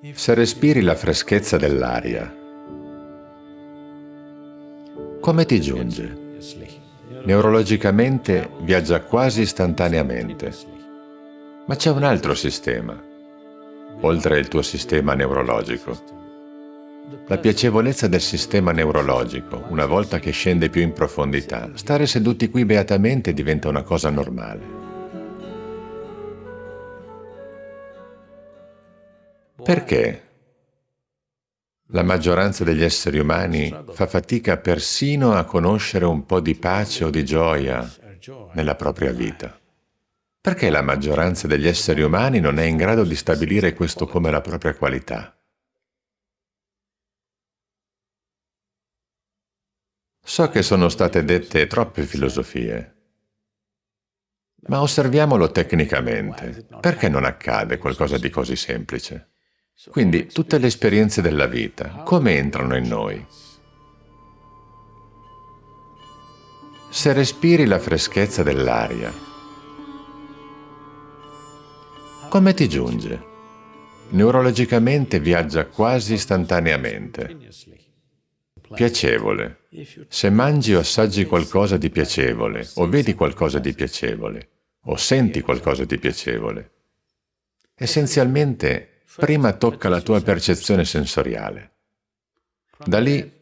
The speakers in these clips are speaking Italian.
Se respiri la freschezza dell'aria, come ti giunge? Neurologicamente viaggia quasi istantaneamente. Ma c'è un altro sistema, oltre il tuo sistema neurologico. La piacevolezza del sistema neurologico, una volta che scende più in profondità, stare seduti qui beatamente diventa una cosa normale. Perché la maggioranza degli esseri umani fa fatica persino a conoscere un po' di pace o di gioia nella propria vita? Perché la maggioranza degli esseri umani non è in grado di stabilire questo come la propria qualità? So che sono state dette troppe filosofie, ma osserviamolo tecnicamente. Perché non accade qualcosa di così semplice? Quindi tutte le esperienze della vita, come entrano in noi? Se respiri la freschezza dell'aria, come ti giunge? Neurologicamente viaggia quasi istantaneamente. Piacevole. Se mangi o assaggi qualcosa di piacevole, o vedi qualcosa di piacevole, o senti qualcosa di piacevole, essenzialmente prima tocca la tua percezione sensoriale. Da lì,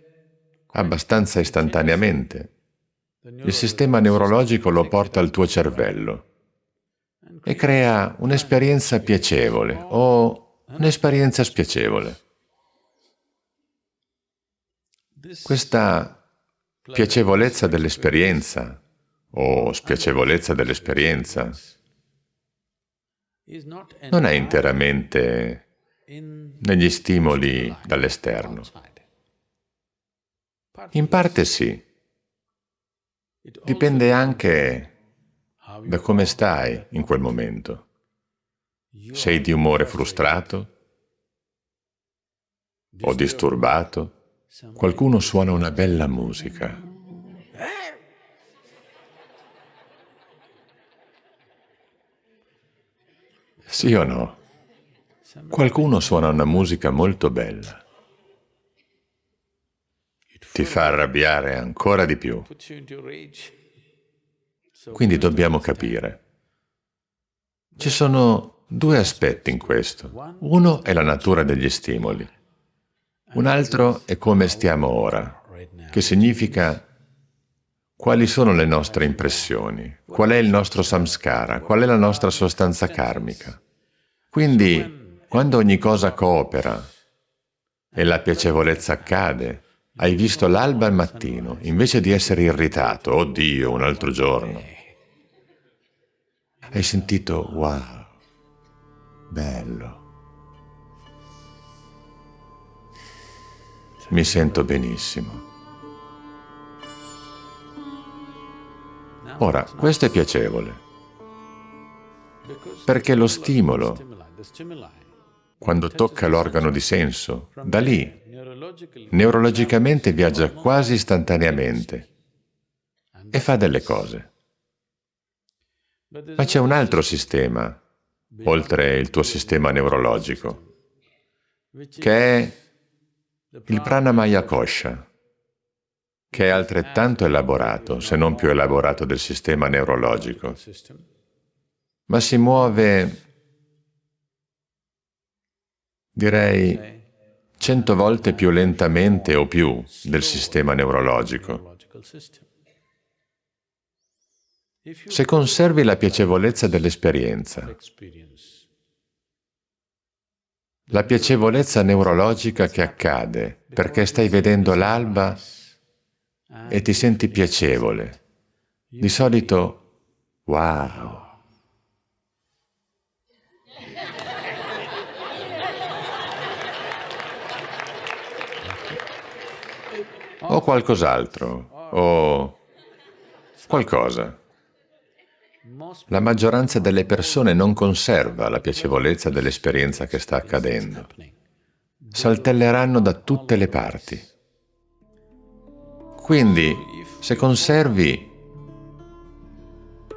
abbastanza istantaneamente, il sistema neurologico lo porta al tuo cervello e crea un'esperienza piacevole o un'esperienza spiacevole. Questa piacevolezza dell'esperienza o spiacevolezza dell'esperienza non è interamente negli stimoli dall'esterno. In parte sì. Dipende anche da come stai in quel momento. Sei di umore frustrato o disturbato? Qualcuno suona una bella musica. Sì o no? Qualcuno suona una musica molto bella. Ti fa arrabbiare ancora di più. Quindi dobbiamo capire. Ci sono due aspetti in questo. Uno è la natura degli stimoli. Un altro è come stiamo ora, che significa quali sono le nostre impressioni, qual è il nostro samskara, qual è la nostra sostanza karmica. Quindi quando ogni cosa coopera e la piacevolezza accade, hai visto l'alba al mattino, invece di essere irritato, oddio, un altro giorno. Hai sentito, wow, bello. Mi sento benissimo. Ora, questo è piacevole, perché lo stimolo quando tocca l'organo di senso, da lì, neurologicamente viaggia quasi istantaneamente e fa delle cose. Ma c'è un altro sistema, oltre il tuo sistema neurologico, che è il pranamaya kosha, che è altrettanto elaborato, se non più elaborato del sistema neurologico, ma si muove direi cento volte più lentamente o più del sistema neurologico. Se conservi la piacevolezza dell'esperienza, la piacevolezza neurologica che accade perché stai vedendo l'alba e ti senti piacevole, di solito, wow, o qualcos'altro, o qualcosa. La maggioranza delle persone non conserva la piacevolezza dell'esperienza che sta accadendo. Saltelleranno da tutte le parti. Quindi, se conservi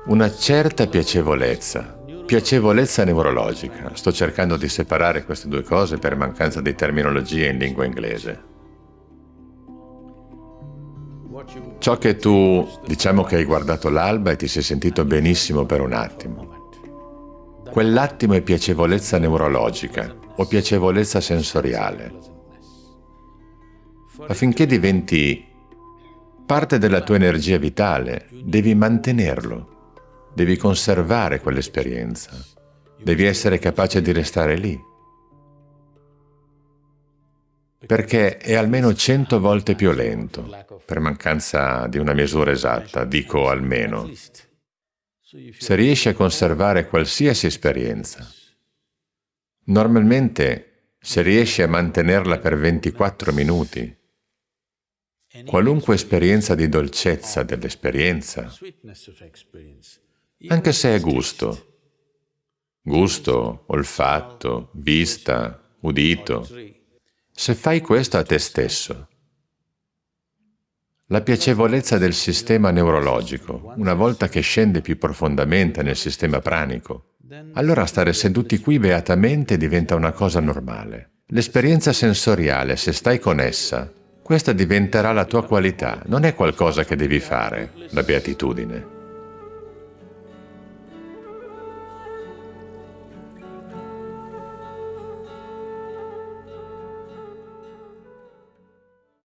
una certa piacevolezza Piacevolezza neurologica. Sto cercando di separare queste due cose per mancanza di terminologia in lingua inglese. Ciò che tu, diciamo che hai guardato l'alba e ti sei sentito benissimo per un attimo. Quell'attimo è piacevolezza neurologica o piacevolezza sensoriale. Affinché diventi parte della tua energia vitale, devi mantenerlo Devi conservare quell'esperienza. Devi essere capace di restare lì. Perché è almeno cento volte più lento, per mancanza di una misura esatta, dico almeno. Se riesci a conservare qualsiasi esperienza, normalmente se riesci a mantenerla per 24 minuti, qualunque esperienza di dolcezza dell'esperienza, anche se è gusto. Gusto, olfatto, vista, udito. Se fai questo a te stesso, la piacevolezza del sistema neurologico, una volta che scende più profondamente nel sistema pranico, allora stare seduti qui beatamente diventa una cosa normale. L'esperienza sensoriale, se stai con essa, questa diventerà la tua qualità, non è qualcosa che devi fare, la beatitudine.